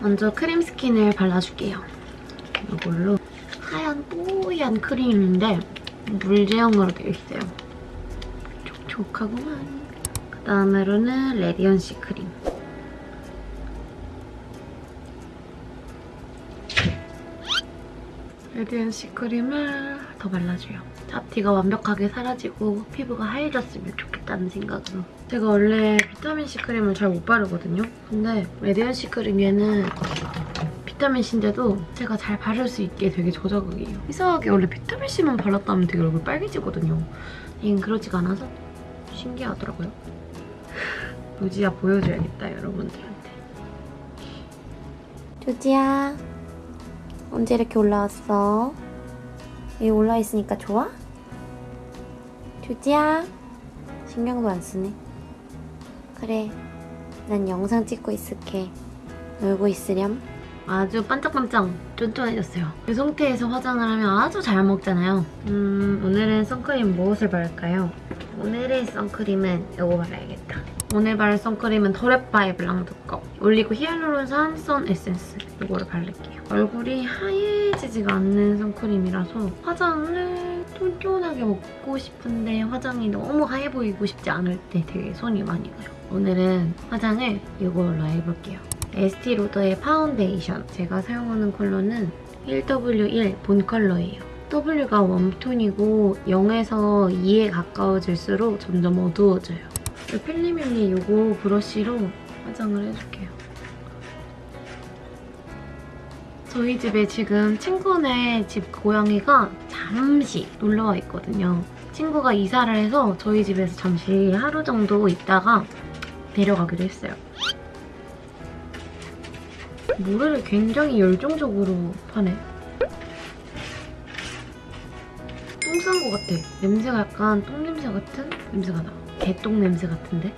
먼저 크림 스킨을 발라줄게요. 이걸로 하얀 뽀얀 크림인데 물 제형으로 되어 있어요. 촉촉하구만. 그 다음으로는 radiancy 크림. radiancy 크림을 더 발라줘요. 잡티가 완벽하게 사라지고 피부가 하얘졌으면 좋겠다는 생각으로. 제가 원래 비타민C 크림을 잘 못 바르거든요. 근데 radiancy 크림에는 비타민C인데도 제가 잘 바를 수 있게 되게 저자극이에요. 이상하게 원래 비타민C만 발랐다면 되게 얼굴 빨개지거든요. 얘는 그러지가 않아서 신기하더라고요. 조지야 보여줘야겠다, 여러분들한테. 조지야 언제 이렇게 올라왔어? 여기 올라있으니까 좋아? 조지야 신경도 안 쓰네 그래 난 영상 찍고 있을게 놀고 있으렴 아주 반짝반짝 쫀쫀해졌어요. 이 상태에서 화장을 하면 아주 잘 먹잖아요. 음, 오늘은 선크림 무엇을 바를까요? 오늘의 선크림은 이거 발라야겠다. 오늘 바를 선크림은 The Lab by Blanc Doux 거. 올리고 히알루론산 sun 에센스 이거를 바를게요. 얼굴이 하얘지지가 않는 선크림이라서 화장을 쫀쫀하게 먹고 싶은데 화장이 너무 하얘 보이고 싶지 않을 때 되게 손이 많이 가요. 오늘은 화장을 이걸로 해볼게요. 에스티 로더의 파운데이션 제가 사용하는 컬러는 1W1 bone 컬러예요. W가 웜톤이고 0에서 2에 가까워질수록 점점 어두워져요. 필리밀리 이거 브러쉬로 화장을 해줄게요. 저희 집에 지금 친구네 집 고양이가 잠시 놀러와 있거든요. 친구가 이사를 해서 저희 집에서 잠시 하루 정도 있다가 데려가기로 했어요. 모래를 굉장히 열정적으로 파네. 똥 싼 것 같아. 냄새가 약간 똥 냄새 같은 냄새가 나. 개똥 냄새 같은데?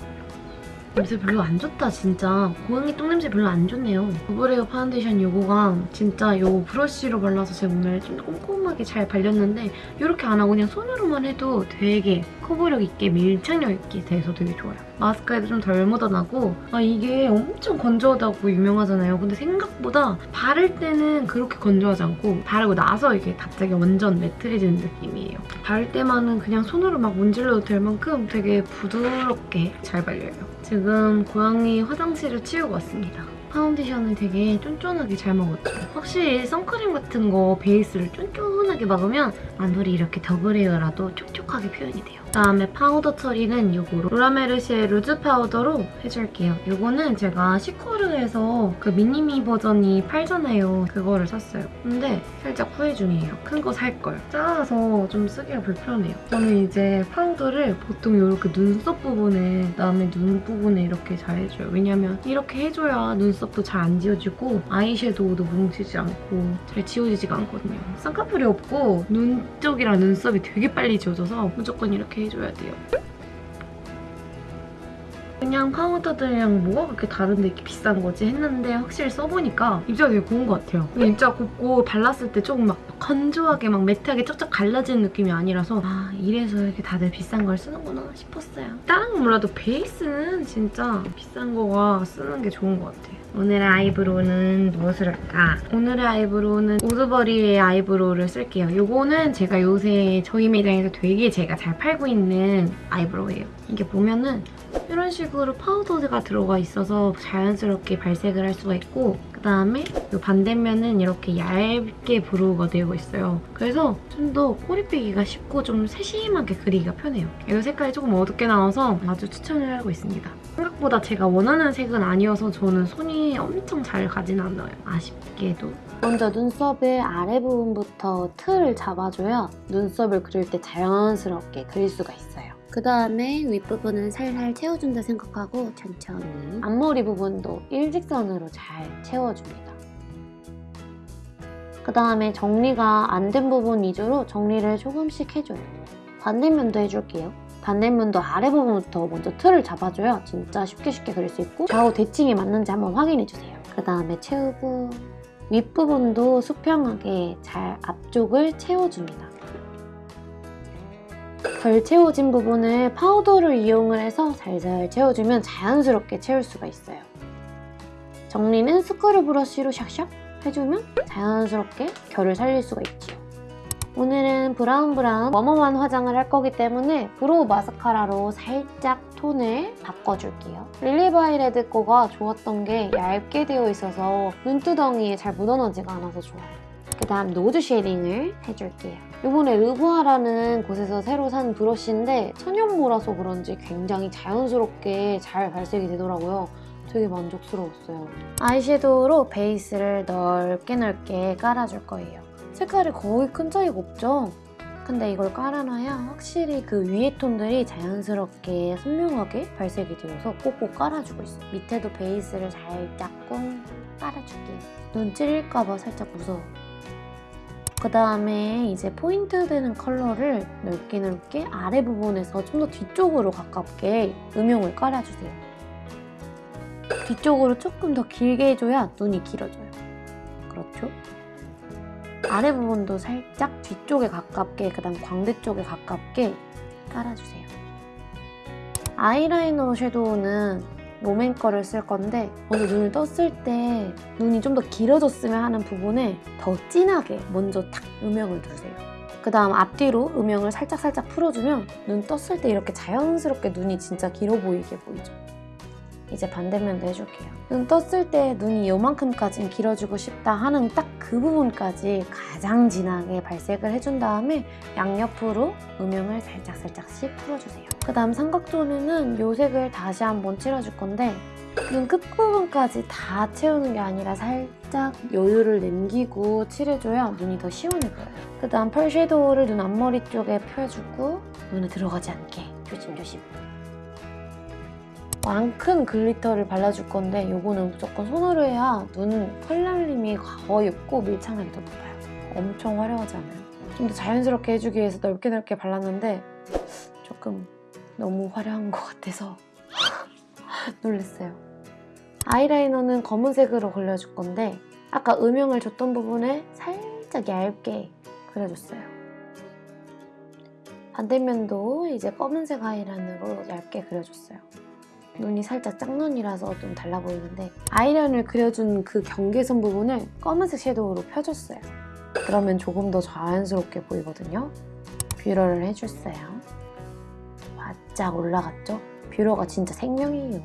냄새 별로 안 좋다 진짜. 고양이 똥 냄새 별로 안 좋네요. Double Wear 파운데이션 요거가 진짜 요 브러쉬로 발라서 제 몸에 좀 꼼꼼하게 잘 발렸는데 이렇게 안 하고 그냥 손으로만 해도 되게 커버력 있게 밀착력 있게 돼서 되게 좋아요. 마스크에도 좀 덜 묻어나고 아 이게 엄청 건조하다고 유명하잖아요. 근데 생각보다 바를 때는 그렇게 건조하지 않고 바르고 나서 이게 갑자기 완전 매트해지는 느낌이에요. 바를 때만은 그냥 손으로 막 문질러도 될 만큼 되게 부드럽게 잘 발려요. 지금 고양이 화장실을 치우고 왔습니다. 파운데이션을 되게 쫀쫀하게 잘 먹었죠. 확실히 선크림 같은 거 베이스를 쫀쫀하게 먹으면 만돌이 이렇게 Double Wear라도 촉촉하게 표현이 돼요. 그다음에 파우더 처리는 이거로 로라메르시에 loose 파우더로 해줄게요. 이거는 제가 시코르에서 그 미니미 버전이 팔잖아요. 그거를 샀어요. 근데 살짝 후회 중이에요. 큰 거 살 걸. 작아서 좀 쓰기가 불편해요. 저는 이제 파우더를 보통 이렇게 눈썹 부분에 그다음에 눈 부분에 이렇게 잘 해줘요. 왜냐면 이렇게 해줘야 눈썹도 잘 안 지워지고 아이섀도우도 뭉치지 않고 잘 지워지지가 않거든요. 쌍꺼풀이 없고 눈 쪽이랑 눈썹이 되게 빨리 지워져서 무조건 이렇게 해줘야 돼요. 그냥 파우더들이랑 뭐가 그렇게 다른데 이렇게 비싼 거지 했는데 확실히 써보니까 입자가 되게 고운 것 같아요. 입자가 곱고 발랐을 때 조금 막 건조하게 막 매트하게 쩍쩍 갈라지는 느낌이 아니라서 아 이래서 이렇게 다들 비싼 걸 쓰는구나 싶었어요. 다른 건 몰라도 베이스는 진짜 비싼 거가 쓰는 게 좋은 것 같아요. 오늘의 eyebrow는 무엇을 할까? 오늘의 eyebrow는 우드버리의 eyebrow를 쓸게요. 이거는 제가 요새 저희 매장에서 되게 제가 잘 팔고 있는 eyebrow예요. 이게 보면은 이런 식으로 파우더가 들어가 있어서 자연스럽게 발색을 할 수가 있고 그다음에 이 반대면은 이렇게 얇게 브로우가 되고 있어요. 그래서 좀 더 꼬리 빼기가 쉽고 좀 세심하게 그리기가 편해요. 이 색깔이 조금 어둡게 나와서 아주 추천을 하고 있습니다. 생각보다 제가 원하는 색은 아니어서 저는 손이 엄청 잘 가진 않아요. 아쉽게도. 먼저 눈썹을 아래 부분부터 틀을 잡아줘야 눈썹을 그릴 때 자연스럽게 그릴 수가 있어요. 그 다음에 윗부분은 살살 채워준다 생각하고 천천히 앞머리 부분도 일직선으로 잘 채워줍니다. 그 다음에 정리가 안 된 부분 위주로 정리를 조금씩 해줘요. 반대면도 해줄게요. 반대면도 아래 부분부터 먼저 틀을 잡아줘야 진짜 쉽게 쉽게 그릴 수 있고 좌우 대칭이 맞는지 한번 확인해주세요. 그 다음에 채우고 윗부분도 수평하게 잘 앞쪽을 채워줍니다. 덜 채워진 부분을 파우더를 이용을 해서 살살 채워주면 자연스럽게 채울 수가 있어요. 정리는 스크류 브러쉬로 샥샥 해주면 자연스럽게 결을 살릴 수가 있지요. 오늘은 브라운 브라운 웜웜한 화장을 할 거기 때문에 brow 마스카라로 살짝 톤을 바꿔줄게요. 릴리바이 레드 거가 좋았던 게 얇게 되어 있어서 눈두덩이에 잘 묻어나지가 않아서 좋아요. 그 다음 nose shading을 해줄게요. 이번에 르부아라는 곳에서 새로 산 브러쉬인데 천연모라서 그런지 굉장히 자연스럽게 잘 발색이 되더라고요. 되게 만족스러웠어요. 아이섀도우로 베이스를 넓게 넓게 깔아줄 거예요. 색깔이 거의 큰 차이가 없죠? 근데 이걸 깔아놔야 확실히 그 위에 톤들이 자연스럽게 선명하게 발색이 되어서 꼭꼭 깔아주고 있어요. 밑에도 베이스를 살짝 꽁 깔아줄게요. 눈 찔릴까봐 살짝 무서워. 그 다음에 이제 포인트 되는 컬러를 넓게 넓게 아래 부분에서 좀 더 뒤쪽으로 가깝게 음영을 깔아주세요. 뒤쪽으로 조금 더 길게 해줘야 눈이 길어져요. 그렇죠? 아래 부분도 살짝 뒤쪽에 가깝게, 그 다음 광대 쪽에 가깝게 깔아주세요. 아이라이너 섀도우는 롬앤 거를 쓸 건데 먼저 눈을 떴을 때 눈이 좀 더 길어졌으면 하는 부분에 더 진하게 먼저 탁 음영을 두세요. 그 다음 앞뒤로 음영을 살짝살짝 풀어주면 눈 떴을 때 이렇게 자연스럽게 눈이 진짜 길어 보이게 보이죠. 이제 반대면도 해줄게요. 눈 떴을 때 눈이 요만큼까지는 길어지고 싶다 하는 딱 그 부분까지 가장 진하게 발색을 해준 다음에 양옆으로 음영을 살짝살짝씩 풀어주세요. 그 다음 삼각존에는 요 색을 다시 한번 칠해줄 건데 눈 끝부분까지 다 채우는 게 아니라 살짝 여유를 남기고 칠해줘야 눈이 더 시원해 보여요. 그 다음 펄 섀도우를 눈 앞머리 쪽에 펴주고 눈에 들어가지 않게 조심조심. 왕큰 glitter를 발라줄 건데 요거는 무조건 손으로 해야 눈 펄날림이 거의 없고 밀착력이 더 높아요. 엄청 화려하지 않아요? 좀 더 자연스럽게 해주기 위해서 넓게 넓게 발랐는데 조금 너무 화려한 것 같아서 놀랐어요. 아이라이너는 검은색으로 그려줄 건데 아까 음영을 줬던 부분에 살짝 얇게 그려줬어요. 반대면도 이제 검은색 아이라인으로 얇게 그려줬어요. 눈이 살짝 짝눈이라서 좀 달라 보이는데 아이라인을 그려준 그 경계선 부분을 검은색 섀도우로 펴줬어요. 그러면 조금 더 자연스럽게 보이거든요. 뷰러를 해줬어요. 바짝 올라갔죠? 뷰러가 진짜 생명이에요.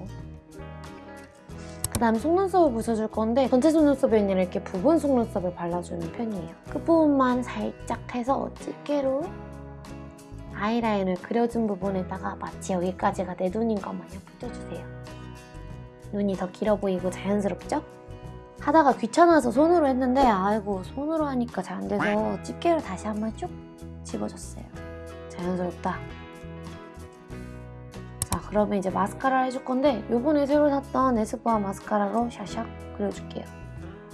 그 다음 속눈썹을 붙여줄 건데 전체 속눈썹이 아니라 이렇게 부분 속눈썹을 발라주는 편이에요. 끝부분만 살짝 해서 집게로 아이라인을 그려준 부분에다가 마치 여기까지가 내 눈인 것 마냥 붙여주세요. 눈이 더 길어 보이고 자연스럽죠? 하다가 귀찮아서 손으로 했는데 아이고 손으로 하니까 잘 안 돼서 집게로 다시 한번 쭉 집어줬어요. 자연스럽다. 자 그러면 이제 마스카라 해줄 건데 요번에 새로 샀던 에스쁘아 마스카라로 샤샥 그려줄게요.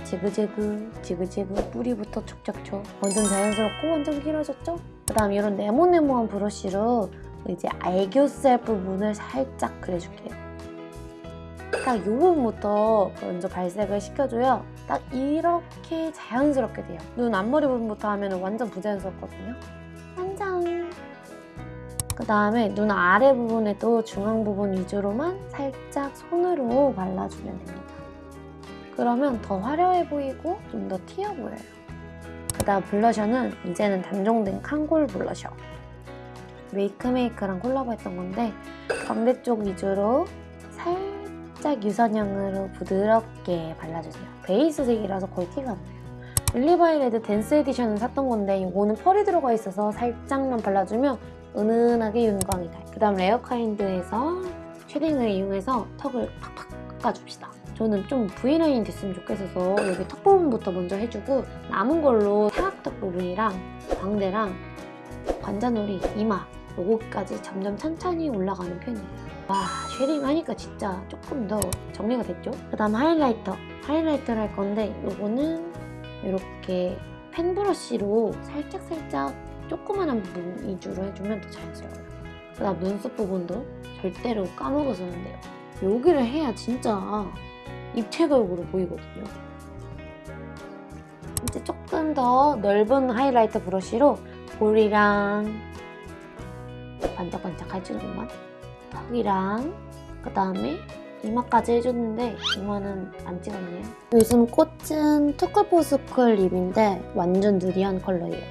지그재그 지그재그 뿌리부터 촉촉촉 완전 자연스럽고 완전 길어졌죠? 그 다음 이런 네모네모한 브러쉬로 이제 애교살 부분을 살짝 그려줄게요. 딱 이 부분부터 먼저 발색을 시켜줘야 딱 이렇게 자연스럽게 돼요. 눈 앞머리 부분부터 하면 완전 부자연스럽거든요. 완전! 그 다음에 눈 아래 부분에도 중앙 부분 위주로만 살짝 손으로 발라주면 됩니다. 그러면 더 화려해 보이고 좀 더 튀어 보여요. 그 다음 블러셔는 이제는 단종된 캉골 블러셔. 메이크메이크랑 콜라보했던 건데 광대 쪽 위주로 살짝 유선형으로 부드럽게 발라주세요. 베이스색이라서 거의 티가 안 나요. 릴리바이 레드 댄스 에디션을 샀던 건데 이거는 펄이 들어가 있어서 살짝만 발라주면 은은하게 윤광이 가요. 그 다음 레어카인드에서 shading을 이용해서 턱을 팍팍 깎아줍시다. 저는 좀 V라인 됐으면 좋겠어서 여기 턱 부분부터 먼저 해주고 남은 걸로 사각턱 부분이랑 광대랑 관자놀이, 이마 요거까지 점점 천천히 올라가는 편이에요. 와 shading 하니까 진짜 조금 더 정리가 됐죠? 그 다음 highlighter highlighter를 할 건데 요거는 이렇게 펜 브러쉬로 살짝살짝 조그만한 부분 위주로 해주면 더 자연스러워요. 그 다음 눈썹 부분도 절대로 까먹어서는 안 돼요. 여기를 해야 진짜 입체적으로 보이거든요. 이제 조금 더 넓은 highlighter 브러쉬로 볼이랑 반짝반짝 해주는 것만 턱이랑 그 다음에 이마까지 해줬는데 이마는 안 찍었네요. 요즘 꽂힌 투쿨포스쿨 lip인데 완전 nudy한 컬러예요.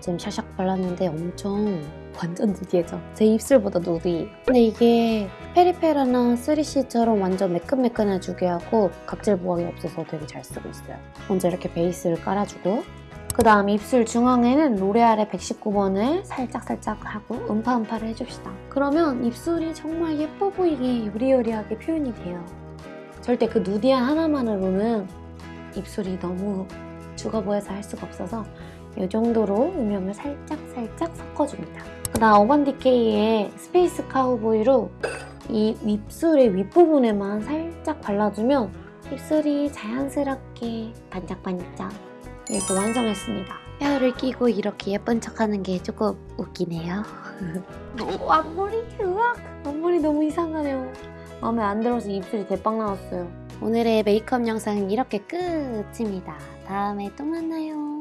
지금 샥샥 발랐는데 엄청 완전 nudy해져. 제 입술보다 nudy. 근데 이게 페리페라나 3CE처럼 완전 매끈매끈해주게 하고 각질 부각이 없어서 되게 잘 쓰고 있어요. 먼저 이렇게 베이스를 깔아주고 그 다음 입술 중앙에는 로레알의 119번을 살짝살짝 하고 음파음파를 해줍시다. 그러면 입술이 정말 예뻐 보이게 요리요리하게 표현이 돼요. 절대 그 누디한 하나만으로는 입술이 너무 죽어 보여서 할 수가 없어서 이 정도로 음영을 살짝살짝 섞어줍니다. 그 다음 어반디케이의 스페이스 카우보이로 이 입술의 윗부분에만 살짝 발라주면 입술이 자연스럽게 반짝반짝 이렇게 완성했습니다. 헤어롤 끼고 이렇게 예쁜 척하는 게 조금 웃기네요. 오, 앞머리 으악! 앞머리 너무 이상하네요. 마음에 안 들어서 입술이 대빵 나왔어요. 오늘의 메이크업 영상은 이렇게 끝입니다. 다음에 또 만나요.